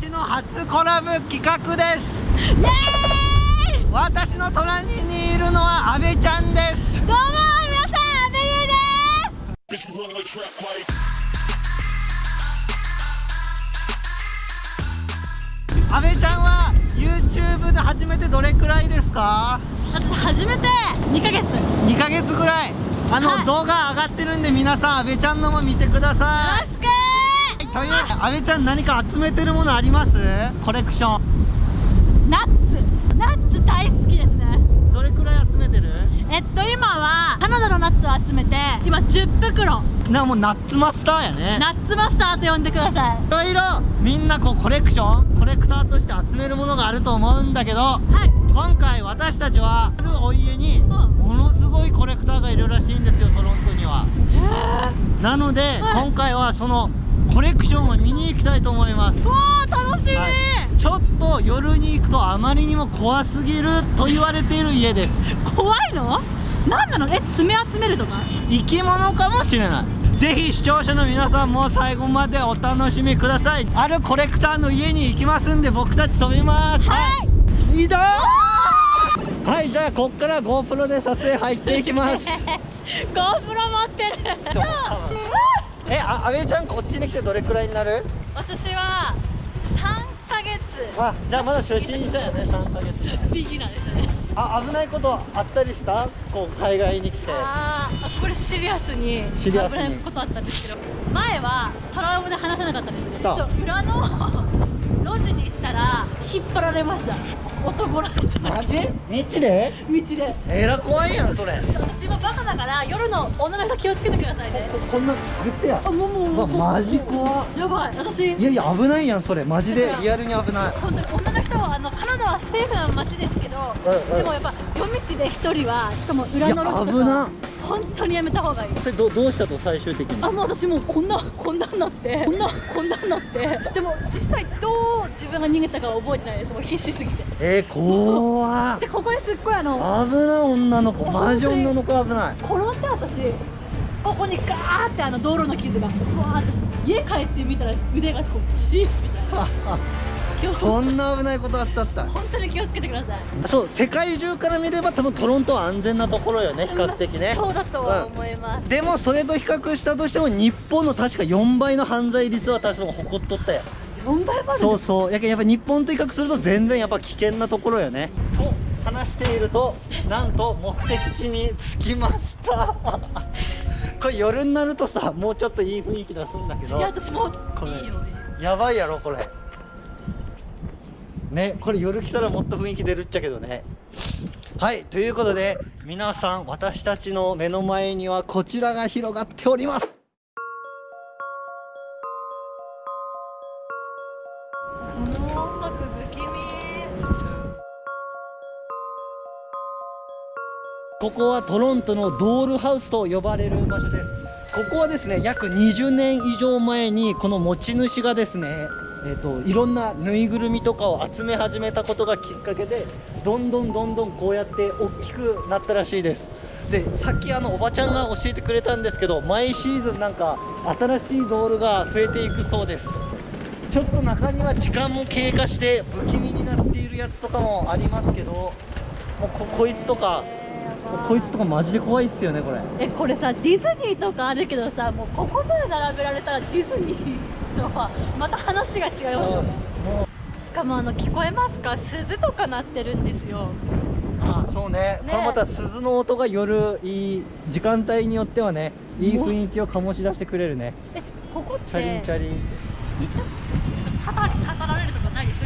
私の初コラボ企画です。私の隣にいるのは阿部ちゃんです。どうも皆さん阿部優です.阿部ちゃんは YouTube で初めてどれくらいですか？私初めて2ヶ月。よ2ヶ月ぐらい。あの、はい。動画上がってるんで皆さん阿部ちゃんのも見てくださいという阿部ちゃん何か集めてるものあります？コレクション。ナッツ。ナッツ大好きですね。どれくらい集めてる？えっと今はカナダのナッツを集めて今10袋。なもうナッツマスターやね。ナッツマスターと呼んでください。いろいろみんなこうコレクションコレクターとして集めるものがあると思うんだけどはい。今回私たちはあるお家にものすごいコレクターがいるらしいんですよトロントには。なので、はい。今回はそのコレクションを見に行きたいと思います。わあ楽しい、はい。ちょっと夜に行くとあまりにも怖すぎると言われている家です。怖いの？何なの？え爪集めるとか？生き物かもしれない。ぜひ視聴者の皆さんも最後までお楽しみください。あるコレクターの家に行きますんで僕たち飛びます。はい。移動はいじゃあこっから GoPro で撮影入っていきます。GoPro 持ってるえあ阿部ちゃんこっちに来てどれくらいになる？私は3ヶ月。あじゃあまだ初心者やね3ヶ月。ビギナーですね。あ危ないことあったりした？こう海外に来て。あーこれシリアスに危ないことあったんですけど。前はトラウマで話せなかったんですねそう。そう裏の路地に行ったら引っ張られました。男られた。マジ？道で？道で。えら怖いやんそれ。私もバカだから夜の女の人気をつけてくださいね。こんな言ってや。あもうもうマジ怖っ。やばい。私。いやいや危ないやんそれ。マジで。リアルに危ない。本当に女の人はあのカナダはセーフな街ですけど、うんうん。でもやっぱ夜道で一人はしかも裏の路地とか本当にやめた方がいい。それどどうしたと最終的に？あもう私もうこんなこんなんなって こんな？こんなんなって。でも実際どう自分が逃げたかは覚えてないですもう必死すぎて。えー、怖っ。でここにすっごいあの危ない女の子マジ女の子危ない。転んで私ここにガーってあの道路の傷がうわーって家帰ってみたら腕がこうチーみたいな そんな危ないことあったった？本当に気をつけてください。そう世界中から見れば多分トロントは安全なところよね比較的ね。そうだとは思います、でもそれと比較したとしても日本の確か4倍の犯罪率は確か誇っとったよ。4倍まで？そうそう。やけんやっぱ日本と比較すると全然やっぱ危険なところよね。と話しているとなんと目的地に着きました。これ夜になるとさもうちょっといい雰囲気出すんだけど。いや私もこれいいよ。やばいやろこれねこれ夜来たらもっと雰囲気出るっちゃけどね。はいということで皆さん私たちの目の前にはこちらが広がっております。ここはトロントのドールハウスと呼ばれる場所です。ここはですね約20年以上前にこの持ち主がですねえー、といろんなぬいぐるみとかを集め始めたことがきっかけでどんどんどんどんこうやって大きくなったらしいです。でさっきあのおばちゃんが教えてくれたんですけど毎シーズンなんか新しいドールが増えていくそうです。ちょっと中には時間も経過して不気味になっているやつとかもありますけどもうここいつとかこいつとかマジで怖いっすよねこれ。えこれさディズニーとかあるけどさもうここまで並べられたらディズニーとはまた話が違いますよもしかもあの聞こえますか？鈴とか鳴ってるんですよ。あそうね。ね。これまた鈴の音が夜いい時間帯によってはねいい雰囲気を醸し出してくれるね。えここってチャリンチャリン。た？たたたられるとかないです？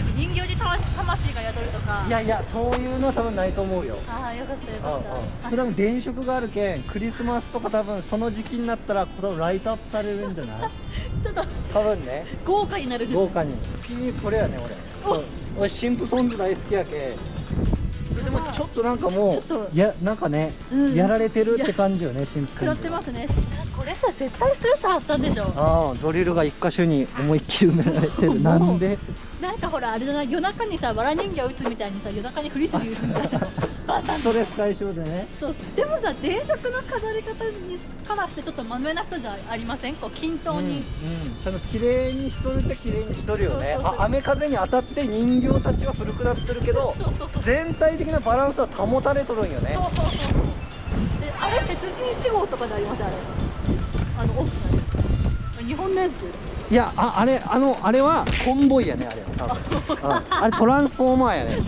魂が宿るとか。いやいやそういうのは多分ないと思うよ。ああよかったよかった。それは電飾があるけんクリスマスとか多分その時期になったらこのライトアップされるんじゃない？ちょっと多分ね。豪華になる。豪華に。気にこれやね俺。俺シンプソンズ大好きやけでもちょっとなんかもうやなんかね、うん。やられてるって感じよねシンプソ食らンズってますねこれさ絶対ストレス発散でしょ。ああドリルが一箇所に思いっきり埋められてる。なんで？なんかほらあれじゃない？夜中にさわら人形打つみたいにさ夜中にフリスビー打つみたいな。ストレス解消でね。そう。でもさ電飾の飾り方にからしてちょっとまめな人じゃありません？こう均等に、うんうん、綺麗にしとるっちゃ綺麗にしとるよね。そうそうそうあ雨風に当たって人形たちは古くなってるけど全体的なバランスは保たれとるんよね。そうそうそうそう。であれ鉄人1号とかでありますあれあの大きなやつ日本のやつ？いやああれあのあれはコンボイやねあれは多分、うん。あれトランスフォーマーやね。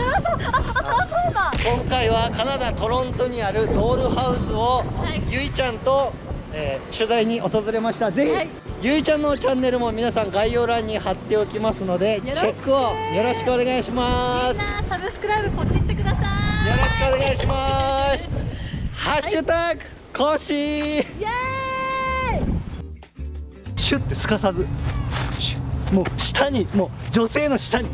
今回はカナダトロントにあるドールハウスを、はい。ゆいちゃんと、えー取材に訪れました。ぜひ、はい。ゆいちゃんのチャンネルも皆さん概要欄に貼っておきますのでチェックをよろしくお願いします。みんなサブスクライブポチってください。よろしくお願いします。ハッシュタグコーシー。イエーイシュッてすかさずもう下にもう女性の下に。